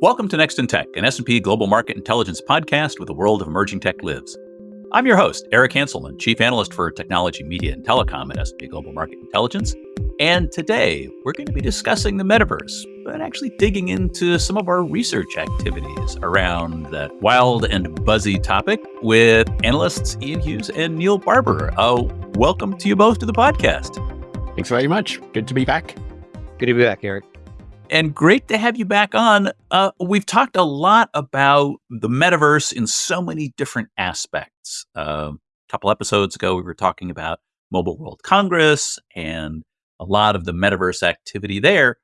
Welcome to Next in Tech, an S&P Global Market Intelligence podcast where the world of emerging tech lives. I'm your host, Eric Hanselman, Chief Analyst for Technology, Media, and Telecom at S&P Global Market Intelligence. And today, we're going to be discussing the metaverse, but actually digging into some of our research activities around that wild and buzzy topic with analysts Ian Hughes and Neil Barber. Uh, welcome to you both to the podcast. Thanks very much. Good to be back. Good to be back, Eric and great to have you back on. Uh, we've talked a lot about the metaverse in so many different aspects. Uh, a couple episodes ago, we were talking about Mobile World Congress and a lot of the metaverse activity there.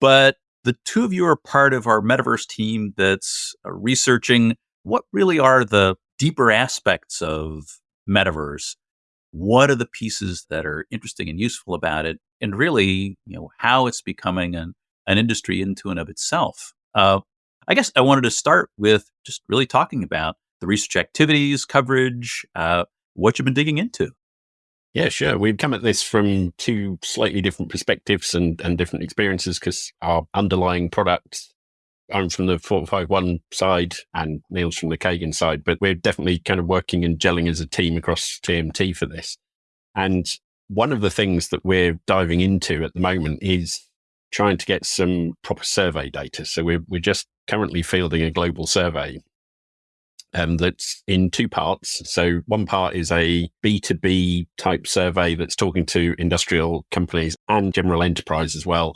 But the two of you are part of our metaverse team that's uh, researching what really are the deeper aspects of metaverse. What are the pieces that are interesting and useful about it? And really, you know, how it's becoming an an industry into and of itself. Uh, I guess I wanted to start with just really talking about the research activities, coverage, uh, what you've been digging into. Yeah, sure. We've come at this from two slightly different perspectives and, and different experiences because our underlying products, I'm from the 451 side and Neil's from the Kagan side, but we're definitely kind of working and gelling as a team across TMT for this. And one of the things that we're diving into at the moment is trying to get some proper survey data. So we're, we're just currently fielding a global survey um, that's in two parts. So one part is a B2B type survey that's talking to industrial companies and general enterprise as well,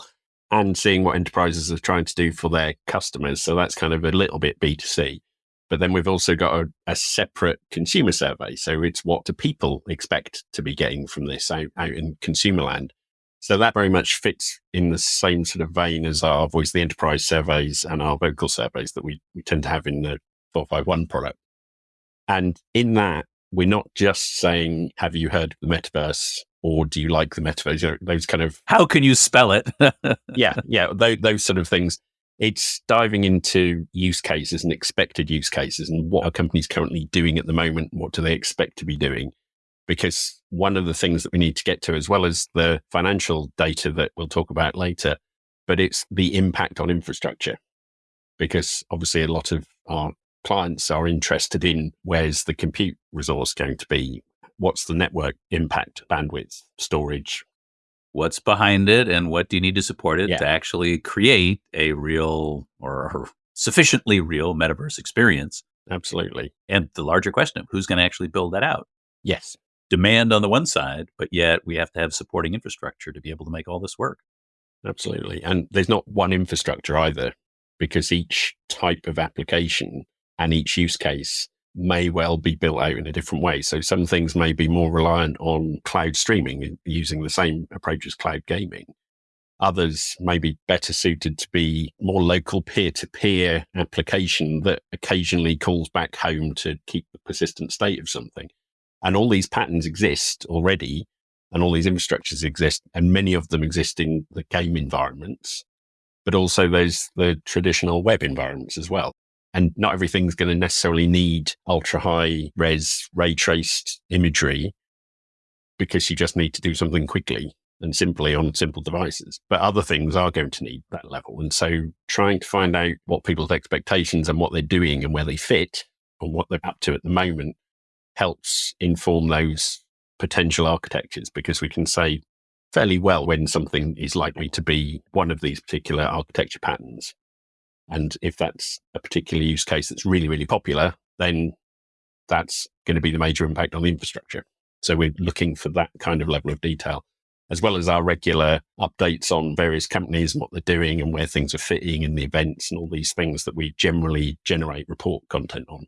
and seeing what enterprises are trying to do for their customers. So that's kind of a little bit B2C. But then we've also got a, a separate consumer survey. So it's what do people expect to be getting from this out, out in consumer land. So that very much fits in the same sort of vein as our Voice the Enterprise surveys and our VoCUL surveys that we, we tend to have in the 451 product. And in that, we're not just saying, have you heard of the metaverse or do you like the metaverse? You know, those kind of. How can you spell it? yeah, yeah, those, those sort of things. It's diving into use cases and expected use cases and what are companies currently doing at the moment? What do they expect to be doing? Because one of the things that we need to get to, as well as the financial data that we'll talk about later, but it's the impact on infrastructure. Because obviously, a lot of our clients are interested in where's the compute resource going to be? What's the network impact, bandwidth, storage? What's behind it, and what do you need to support it yeah. to actually create a real or sufficiently real metaverse experience? Absolutely. And the larger question of who's going to actually build that out? Yes demand on the one side, but yet we have to have supporting infrastructure to be able to make all this work. Absolutely. And there's not one infrastructure either, because each type of application and each use case may well be built out in a different way. So some things may be more reliant on cloud streaming using the same approach as cloud gaming. Others may be better suited to be more local peer to peer application that occasionally calls back home to keep the persistent state of something. And all these patterns exist already, and all these infrastructures exist, and many of them exist in the game environments, but also there's the traditional web environments as well. And not everything's going to necessarily need ultra high res ray traced imagery because you just need to do something quickly and simply on simple devices. But other things are going to need that level. And so trying to find out what people's expectations and what they're doing and where they fit and what they're up to at the moment helps inform those potential architectures because we can say fairly well when something is likely to be one of these particular architecture patterns. And if that's a particular use case that's really, really popular, then that's going to be the major impact on the infrastructure. So we're looking for that kind of level of detail, as well as our regular updates on various companies and what they're doing and where things are fitting in the events and all these things that we generally generate report content on.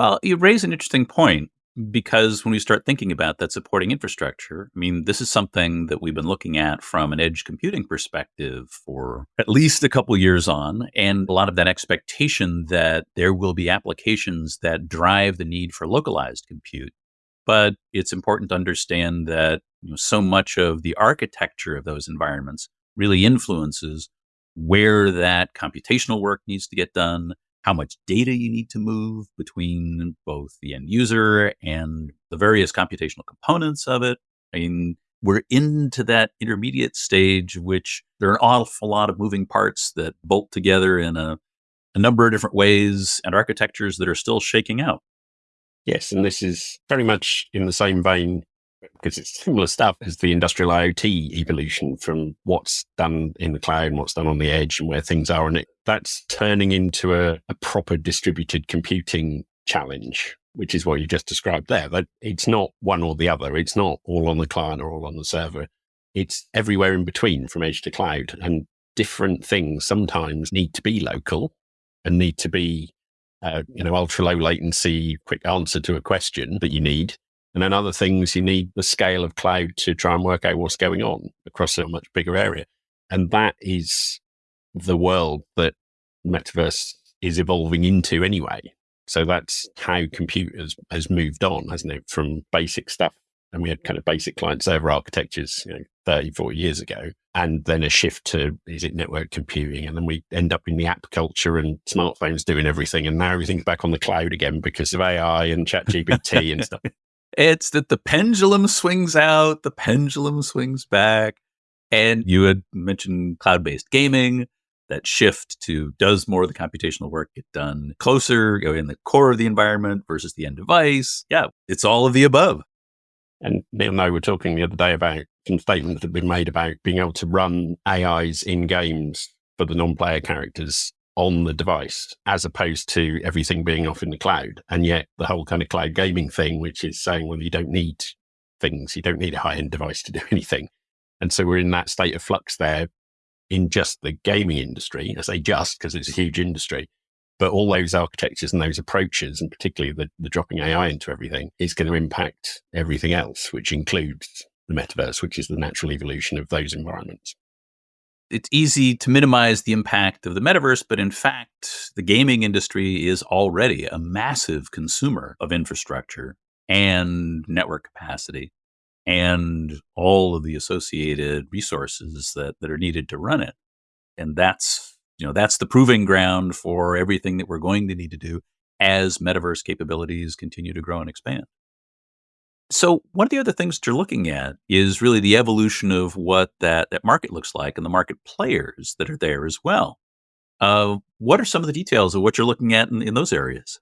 Well, you raise an interesting point because when we start thinking about that supporting infrastructure, I mean, this is something that we've been looking at from an edge computing perspective for at least a couple years on, and a lot of that expectation that there will be applications that drive the need for localized compute. But it's important to understand that you know, so much of the architecture of those environments really influences where that computational work needs to get done, how much data you need to move between both the end user and the various computational components of it. I mean, we're into that intermediate stage, which there are an awful lot of moving parts that bolt together in a a number of different ways and architectures that are still shaking out. Yes, and this is very much in the same vein because it's similar stuff as the industrial IoT evolution from what's done in the cloud and what's done on the edge and where things are. And it, that's turning into a, a proper distributed computing challenge, which is what you just described there. That it's not one or the other. It's not all on the client or all on the server. It's everywhere in between from edge to cloud. And different things sometimes need to be local and need to be, uh, you know, ultra low latency, quick answer to a question that you need. And then other things, you need the scale of cloud to try and work out what's going on across a much bigger area. And that is the world that metaverse is evolving into anyway. So that's how computers has moved on, hasn't it? From basic stuff. And we had kind of basic client server architectures, you know, 30, 40 years ago. And then a shift to, is it network computing? And then we end up in the app culture and smartphones doing everything. And now everything's back on the cloud again because of AI and ChatGPT and stuff. It's that the pendulum swings out, the pendulum swings back. And you had mentioned cloud based gaming, that shift to does more of the computational work get done closer you know, in the core of the environment versus the end device. Yeah, it's all of the above. And Neil and I were talking the other day about some statements that have been made about being able to run AIs in games for the non player characters on the device as opposed to everything being off in the cloud. And yet the whole kind of cloud gaming thing, which is saying, well, you don't need things, you don't need a high end device to do anything. And so we're in that state of flux there in just the gaming industry. I say just because it's a huge industry, but all those architectures and those approaches, and particularly the, the dropping AI into everything, is going to impact everything else, which includes the metaverse, which is the natural evolution of those environments it's easy to minimize the impact of the metaverse, but in fact, the gaming industry is already a massive consumer of infrastructure and network capacity and all of the associated resources that, that are needed to run it. And that's, you know, that's the proving ground for everything that we're going to need to do as metaverse capabilities continue to grow and expand. So one of the other things that you're looking at is really the evolution of what that, that market looks like and the market players that are there as well. Uh, what are some of the details of what you're looking at in, in those areas?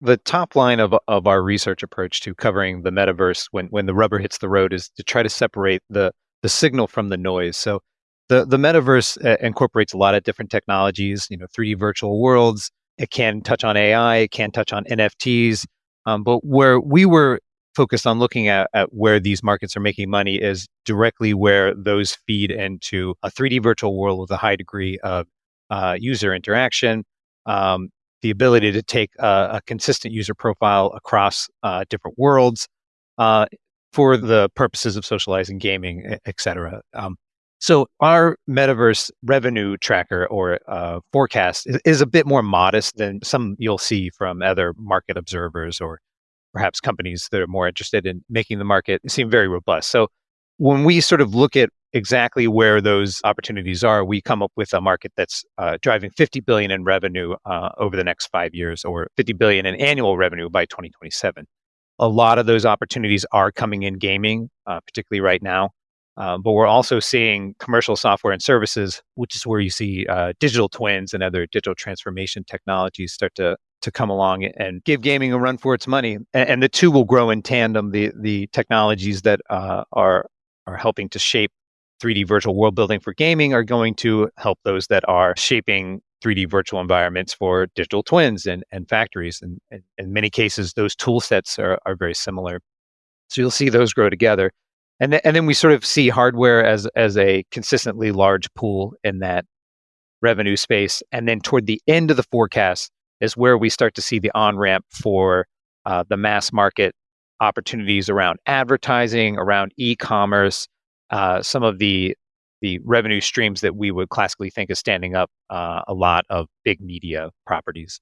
The top line of, of our research approach to covering the metaverse when, when the rubber hits the road is to try to separate the, the signal from the noise. So the, the metaverse uh, incorporates a lot of different technologies, you know, 3D virtual worlds. It can touch on AI, it can touch on NFTs. Um, but where we were focused on looking at, at where these markets are making money is directly where those feed into a 3D virtual world with a high degree of uh, user interaction, um, the ability to take a, a consistent user profile across uh, different worlds uh, for the purposes of socializing, gaming, et cetera. Um, so our metaverse revenue tracker or uh, forecast is, is, a bit more modest than some you'll see from other market observers or perhaps companies that are more interested in making the market seem very robust. So when we sort of look at exactly where those opportunities are, we come up with a market that's uh, driving 50 billion in revenue uh, over the next five years, or 50 billion in annual revenue by 2027. A lot of those opportunities are coming in gaming, uh, particularly right now. Um, but we're also seeing commercial software and services, which is where you see uh, digital twins and other digital transformation technologies start to to come along and give gaming a run for its money. And, and the two will grow in tandem. The the technologies that uh, are are helping to shape 3D virtual world building for gaming are going to help those that are shaping 3D virtual environments for digital twins and, and factories. And, and in many cases, those tool sets are, are very similar. So you'll see those grow together. And, th- and then we sort of see hardware as, as a consistently large pool in that revenue space. And then toward the end of the forecast, is where we start to see the on ramp for uh, the mass market opportunities around advertising, around e-commerce, uh, some of the the revenue streams that we would classically think of standing up uh, a lot of big media properties.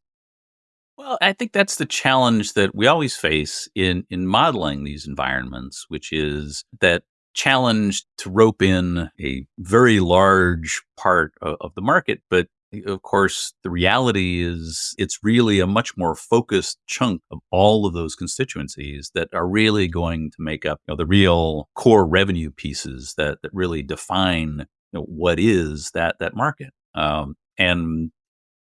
Well, I think that's the challenge that we always face in in modeling these environments, which is that challenge to rope in a very large part of, of the market, but of course, the reality is it's really a much more focused chunk of all of those constituencies that are really going to make up you know, the real core revenue pieces that, that really define you know, what is that, that market. Um, and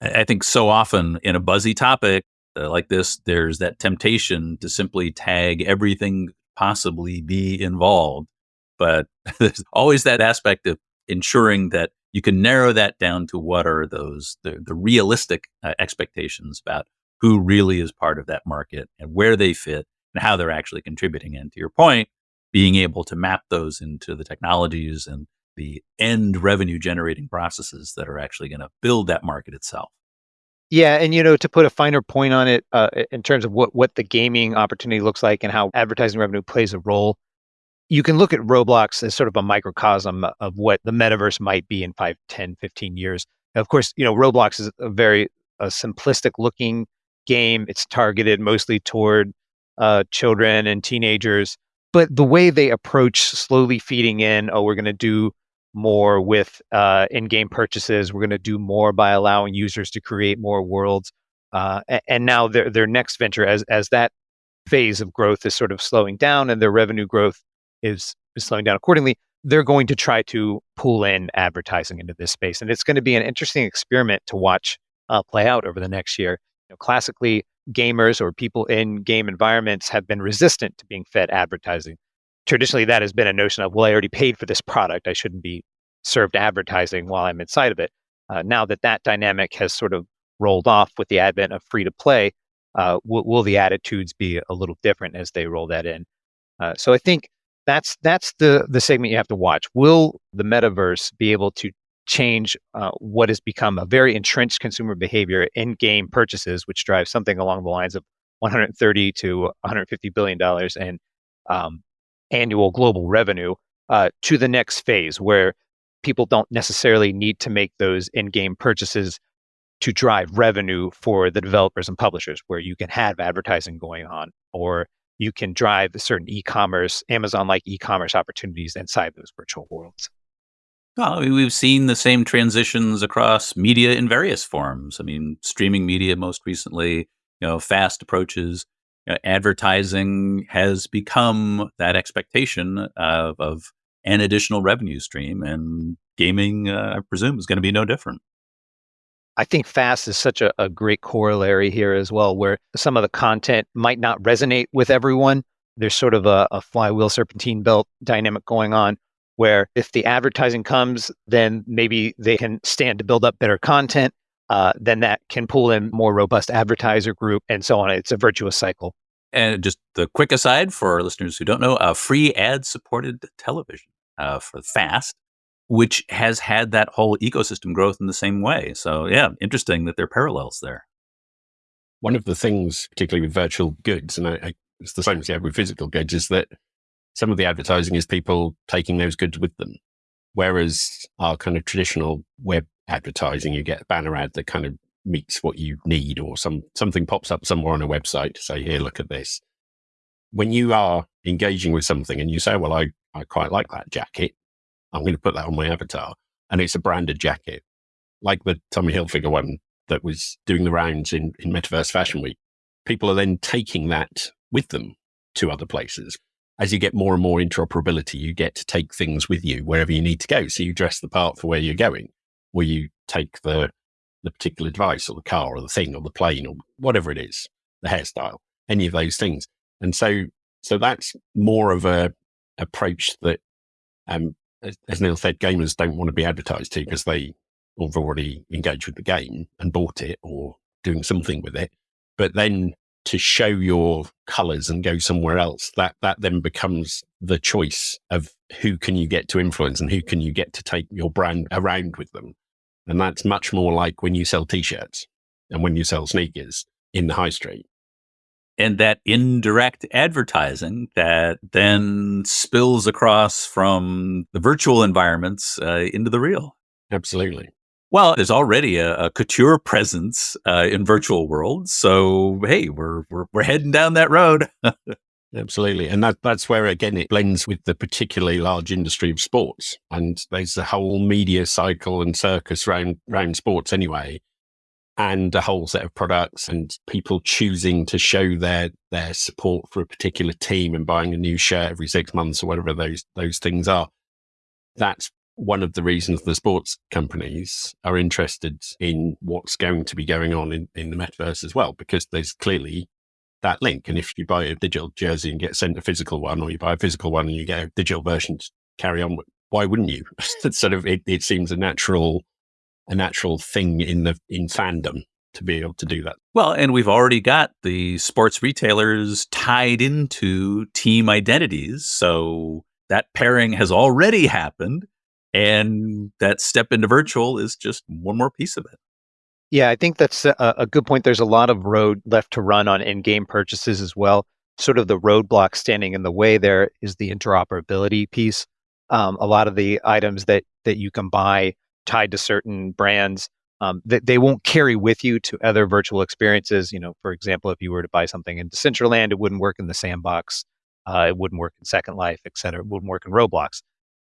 I think so often in a buzzy topic uh, like this, there's that temptation to simply tag everything possibly be involved. But there's always that aspect of ensuring that you can narrow that down to what are those the, the realistic uh, expectations about who really is part of that market and where they fit and how they're actually contributing. And to your point, being able to map those into the technologies and the end revenue generating processes that are actually going to build that market itself. Yeah, and you know, to put a finer point on it, uh, in terms of what what the gaming opportunity looks like and how advertising revenue plays a role, you can look at Roblox as sort of a microcosm of what the metaverse might be in 5, 10, 15 years. Of course, you know, Roblox is a very a simplistic looking game. It's targeted mostly toward uh, children and teenagers, but the way they approach slowly feeding in, oh, we're going to do more with uh, in-game purchases. We're going to do more by allowing users to create more worlds. Uh, and now their their next venture, as as that phase of growth is sort of slowing down, and their revenue growth is, is slowing down accordingly, they're going to try to pull in advertising into this space, and it's going to be an interesting experiment to watch uh, play out over the next year. You know, classically, gamers or people in game environments have been resistant to being fed advertising. Traditionally that has been a notion of well i already paid for this product. I shouldn't be served advertising while i'm inside of it. Uh, now that that dynamic has sort of rolled off with the advent of free to play uh, will, the attitudes be a little different as they roll that in? Uh, so i think that's that's the the segment you have to watch. Will the metaverse be able to change uh, what has become a very entrenched consumer behavior in game purchases which drives something along the lines of 130 to 150 billion dollars in um, annual global revenue uh, to the next phase where people don't necessarily need to make those in-game purchases to drive revenue for the developers and publishers where you can have advertising going on or you can drive certain e-commerce amazon like e-commerce opportunities inside those virtual worlds well we've seen the same transitions across media in various forms i mean streaming media most recently you know FAST approaches you know, advertising has become that expectation of, of, an additional revenue stream, and gaming, uh, I presume, is going to be no different. I think FAST is such a, a, great corollary here as well, where some of the content might not resonate with everyone. There's sort of a, a flywheel serpentine belt dynamic going on where if the advertising comes, then maybe they can stand to build up better content uh, then that can pull in more robust advertiser group and so on. It's a virtuous cycle. And just the quick aside for listeners who don't know, uh, free ad supported television uh, for FAST, which has had that whole ecosystem growth in the same way. So, yeah, interesting that there are parallels there. One of the things, particularly with virtual goods, and I, I, it's the same as yeah, with physical goods, is that some of the advertising is people taking those goods with them. Whereas our kind of traditional web advertising, you get a banner ad that kind of meets what you need or some something pops up somewhere on a website to say, here, look at this. When you are engaging with something and you say, well, I, I quite like that jacket. I'm going to put that on my avatar. And it's a branded jacket, like the Tommy Hilfiger one that was doing the rounds in, in Metaverse Fashion Week. People are then taking that with them to other places. As you get more and more interoperability, you get to take things with you wherever you need to go. So you dress the part for where you're going where you take the the particular device or the car or the thing or the plane or whatever it is, the hairstyle, any of those things. And so so that's more of a approach that um as, Neil said, gamers don't want to be advertised to because they have already engaged with the game and bought it or doing something with it. But then to show your colors and go somewhere else, that that then becomes the choice of who can you get to influence and who can you get to take your brand around with them. And that's much more like when you sell t shirts and when you sell sneakers in the high street. And that indirect advertising that then spills across from the virtual environments uh, into the real. Absolutely. Well, there's already a, a couture presence uh, in virtual worlds, so hey, we're we're, we're heading down that road. Absolutely. And that, that's where, again, it blends with the particularly large industry of sports. And there's a whole media cycle and circus around, around sports anyway, and a whole set of products and people choosing to show their, their support for a particular team and buying a new shirt every six months or whatever those, those things are. That's one of the reasons the sports companies are interested in what's going to be going on in, in the metaverse as well, because there's clearly that link. And if you buy a digital jersey and get sent a physical one, or you buy a physical one and you get a digital version to carry on why wouldn't you? sort of it, it seems a natural a natural thing in the in fandom to be able to do that. Well, and we've already got the sports retailers tied into team identities. So that pairing has already happened. And that step into virtual is just one more piece of it. Yeah, I think that's a, a good point. There's a lot of road left to run on in game purchases as well. Sort of the roadblock standing in the way there is the interoperability piece. Um, a lot of the items that that you can buy tied to certain brands um, that they won't carry with you to other virtual experiences. You know, for example, if you were to buy something in Decentraland, it wouldn't work in the sandbox. Uh, it wouldn't work in Second Life, et cetera. It wouldn't work in Roblox.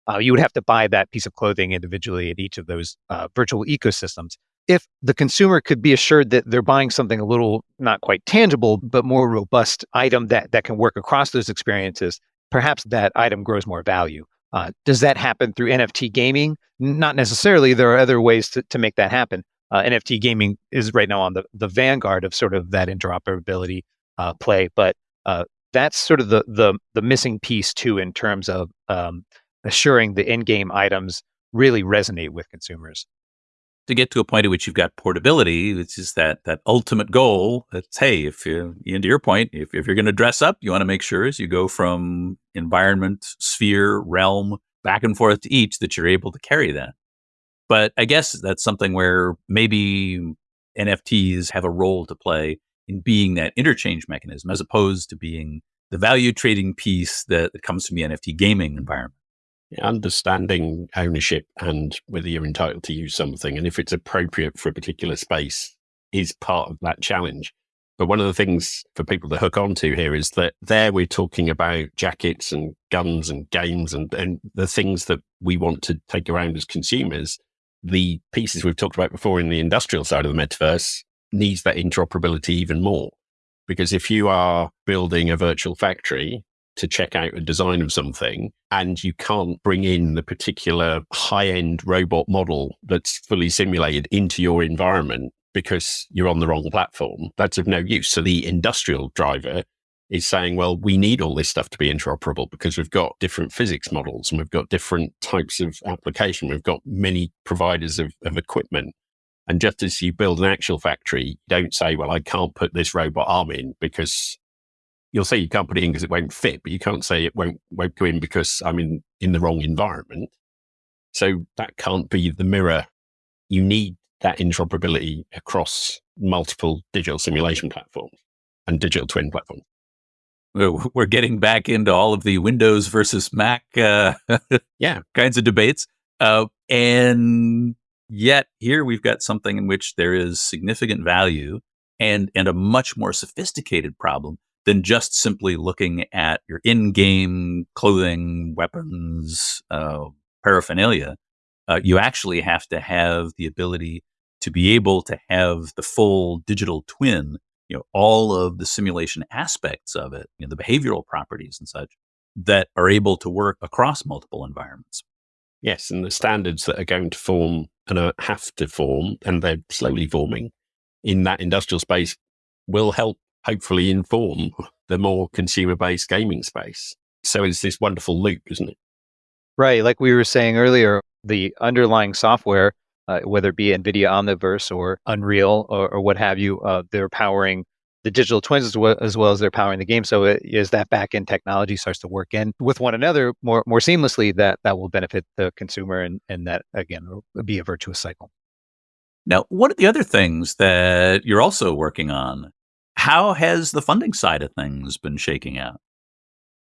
Uh, you would have to buy that piece of clothing individually at each of those uh, virtual ecosystems. If the consumer could be assured that they're buying something a little not quite tangible, but more robust item that, that can work across those experiences, perhaps that item grows more value. Uh, does that happen through NFT gaming? Not necessarily. There are other ways to, to make that happen. Uh, NFT gaming is right now on the, the vanguard of sort of that interoperability uh, play, but uh, that's sort of the, the the missing piece too in terms of um, assuring the in-game items really resonate with consumers. To get to a point at which you've got portability, which is that that ultimate goal. That's hey, if you into your point, if, if you're going to dress up, you want to make sure as you go from environment, sphere, realm, back and forth to each, that you're able to carry that. But I guess that's something where maybe NFTs have a role to play in being that interchange mechanism as opposed to being the value trading piece that comes from the NFT gaming environment understanding ownership and whether you're entitled to use something and if it's appropriate for a particular space is part of that challenge. But one of the things for people to hook onto here is that there we're talking about jackets and guns and games and, and the things that we want to take around as consumers. The pieces we've talked about before in the industrial side of the metaverse needs that interoperability even more. Because if you are building a virtual factory to check out a design of something and you can't bring in the particular high end robot model that's fully simulated into your environment because you're on the wrong platform, that's of no use. So the industrial driver is saying, well, we need all this stuff to be interoperable because we've got different physics models and we've got different types of application. We've got many providers of, of equipment. And just as you build an actual factory, don't say, well, I can't put this robot arm in because you'll say you can't put it in because it won't fit, but you can't say it won't won't go in because I'm in in the wrong environment. So that can't be the mirror. You need that interoperability across multiple digital simulation platforms and digital twin platforms. We're getting back into all of the Windows versus Mac, uh, yeah, kinds of debates, uh, and yet here we've got something in which there is significant value and and a much more sophisticated problem than just simply looking at your in-game clothing, weapons, uh, paraphernalia. Uh, you actually have to have the ability to be able to have the full digital twin, you know, all of the simulation aspects of it, you know, the behavioral properties and such that are able to work across multiple environments. Yes, and the standards that are going to form and have to form, and they're slowly forming in that industrial space will help hopefully inform the more consumer based gaming space. So it's this wonderful loop, isn't it? Right. Like we were saying earlier, the underlying software, uh, whether it be NVIDIA Omniverse or Unreal or, or what have you, uh, they're powering the digital twins as well, as well as they're powering the game. So it, as that back end technology starts to work in with one another more more seamlessly, that that will benefit the consumer and and that again will be a virtuous cycle. Now, one of the other things that you're also working on how has the funding side of things been shaking out?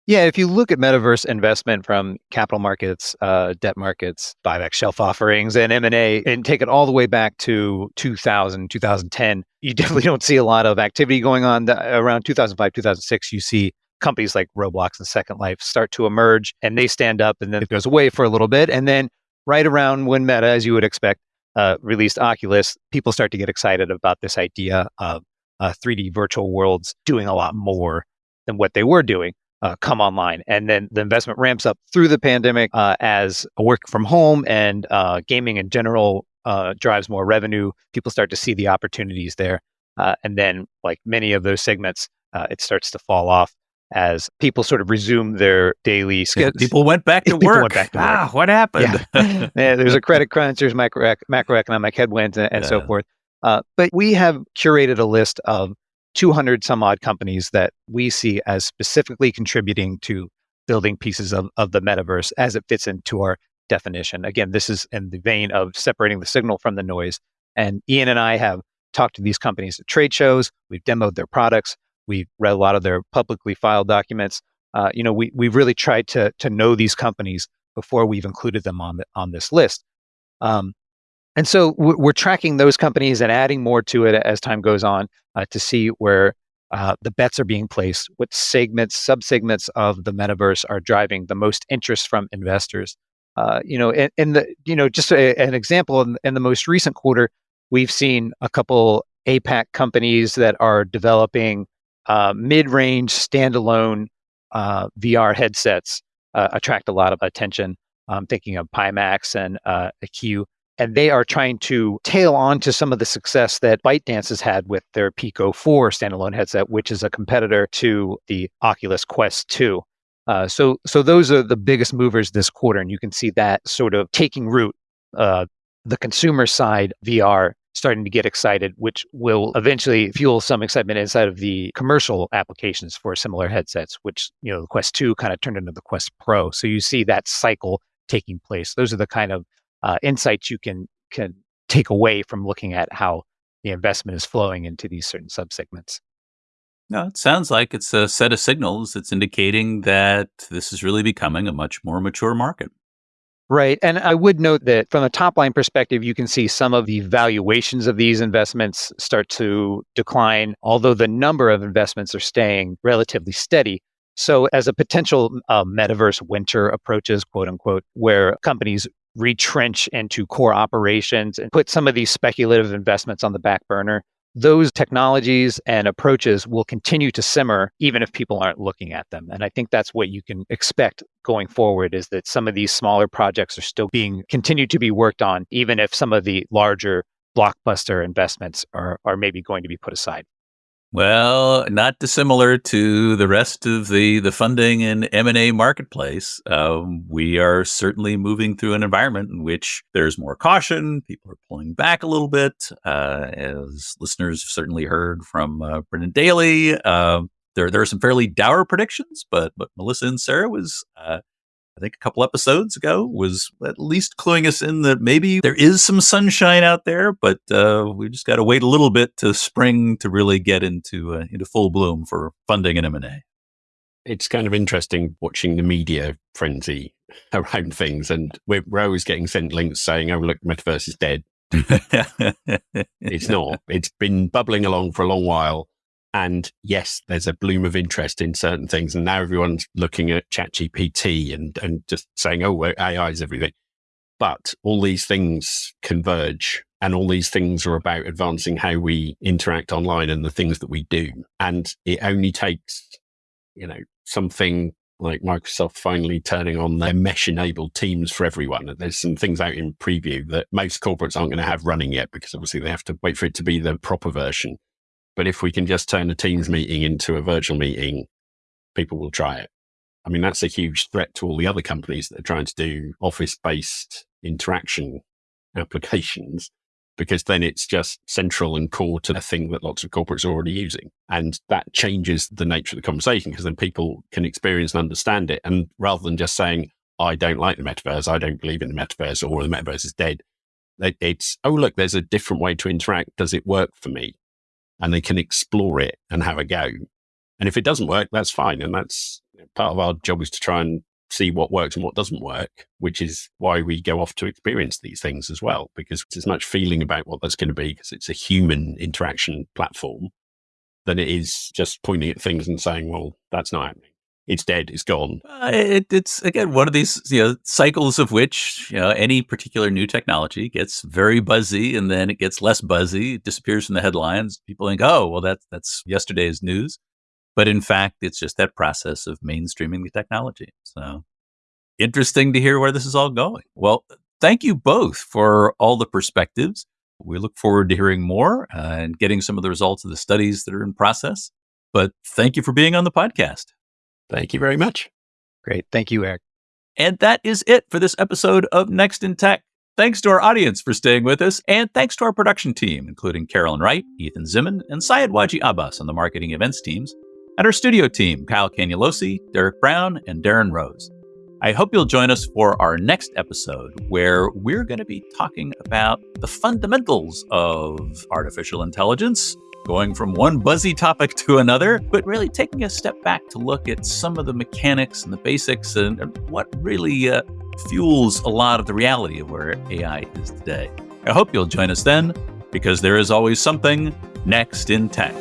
Yeah, if you look at metaverse investment from capital markets, uh, debt markets, buyback shelf offerings, and M&A, and take it all the way back to 2000, 2010, you definitely don't see a lot of activity going on. Around 2005, 2006, you see companies like Roblox and Second Life start to emerge, and they stand up, and then it goes away for a little bit. And then right around when Meta, as you would expect, uh, released Oculus, people start to get excited about this idea of uh, 3D virtual worlds doing a lot more than what they were doing. uh, come online. And then the investment ramps up through the pandemic uh, as work from home and uh, gaming in general uh, drives more revenue. People start to see the opportunities there. Uh, and then, like many of those segments, uh, it starts to fall off as people sort of resume their daily schedules. People went back to People work. back to work. Ah, what happened? Yeah. Yeah, there's a credit crunch, there's macro, macroeconomic headwinds, and, and so forth. Uh, but we have curated a list of 200 some odd companies that we see as specifically contributing to building pieces of, of the metaverse as it fits into our definition. Again, this is in the vein of separating the signal from the noise. And Ian and I have talked to these companies at trade shows. We've demoed their products. We've read a lot of their publicly filed documents. Uh, you know, we we've really tried to to know these companies before we've included them on the, on this list. Um, and so we're, tracking those companies and adding more to it as time goes on uh, to see where uh, the bets are being placed, what segments, subsegments of the metaverse are driving the most interest from investors. Uh, you know, in the you know just a, an example in, in the most recent quarter, we've seen a couple APAC companies that are developing uh, mid-range standalone uh, VR headsets uh, attract a lot of attention. I'm thinking of Pimax and uh, AQ, and they are trying to tail on to some of the success that ByteDance has had with their Pico 4 standalone headset, which is a competitor to the Oculus Quest 2. Uh, so, so those are the biggest movers this quarter, and you can see that sort of taking root. Uh, the consumer side VR starting to get excited, which will eventually fuel some excitement inside of the commercial applications for similar headsets, which, you know, the Quest 2 kind of turned into the Quest Pro. So you see that cycle taking place. Those are the kind of uh, insights you can can take away from looking at how the investment is flowing into these certain subsegments. No, it sounds like it's a set of signals that's indicating that this is really becoming a much more mature market. Right. And I would note that from a top line perspective, you can see some of the valuations of these investments start to decline, although the number of investments are staying relatively steady. So, as a potential uh, metaverse winter approaches, quote unquote, where companies retrench into core operations and put some of these speculative investments on the back burner, those technologies and approaches will continue to simmer even if people aren't looking at them. And I think that's what you can expect going forward is that some of these smaller projects are still being continued to be worked on, even if some of the larger blockbuster investments are, are maybe going to be put aside. Well, not dissimilar to the rest of the the funding and M and A marketplace. Um, we are certainly moving through an environment in which there's more caution. People are pulling back a little bit, uh, as listeners have certainly heard from uh, Brenon Daly. Uh, there there are some fairly dour predictions, but but Melissa Incera was. I think a couple episodes ago was at least cluing us in that maybe there is some sunshine out there, but uh, we just got to wait a little bit to spring to really get into uh, into full bloom for funding and M and A. It's kind of interesting watching the media frenzy around things, and we're, we're always getting sent links saying, "Oh, look, metaverse is dead." It's not. It's been bubbling along for a long while. And yes, there's a bloom of interest in certain things. And now everyone's looking at ChatGPT and, and just saying, oh, AI is everything. But all these things converge and all these things are about advancing how we interact online and the things that we do. And it only takes, you know, something like Microsoft finally turning on their mesh enabled teams for everyone. There's some things out in preview that most corporates aren't going to have running yet because obviously they have to wait for it to be the proper version. But if we can just turn a Teams meeting into a virtual meeting, people will try it. I mean, that's a huge threat to all the other companies that are trying to do office based interaction applications because then it's just central and core to the thing that lots of corporates are already using. And that changes the nature of the conversation because then people can experience and understand it. And rather than just saying, I don't like the metaverse, I don't believe in the metaverse, or the metaverse is dead, it's, oh, look, there's a different way to interact. Does it work for me? And they can explore it and have a go. And if it doesn't work, that's fine. And that's part of our job is to try and see what works and what doesn't work, which is why we go off to experience these things as well, because as much feeling about what that's going to be, because it's a human interaction platform, than it is just pointing at things and saying, well, that's not happening. It's dead. It's gone. Uh, it, it's again one of these you know cycles of which you know any particular new technology gets very buzzy and then it gets less buzzy, it disappears from the headlines. People think, oh, well, that's that's yesterday's news. But in fact, it's just that process of mainstreaming the technology. So interesting to hear where this is all going. Well, thank you both for all the perspectives. We look forward to hearing more uh, and getting some of the results of the studies that are in process. But thank you for being on the podcast. Thank you very much. Great. Thank you, Eric. And that is it for this episode of Next in Tech. Thanks to our audience for staying with us, and thanks to our production team, including Carolyn Wright, Ethan Zimmon, and Syed Waji Abbas on the marketing events teams, and our studio team, Kyle Cangialosi, Derek Brown, and Darren Rose. I hope you'll join us for our next episode, where we're going to be talking about the fundamentals of artificial intelligence going from one buzzy topic to another, but really taking a step back to look at some of the mechanics and the basics and, what really uh, fuels a lot of the reality of where AI is today. I hope you'll join us then, because there is always something next in tech.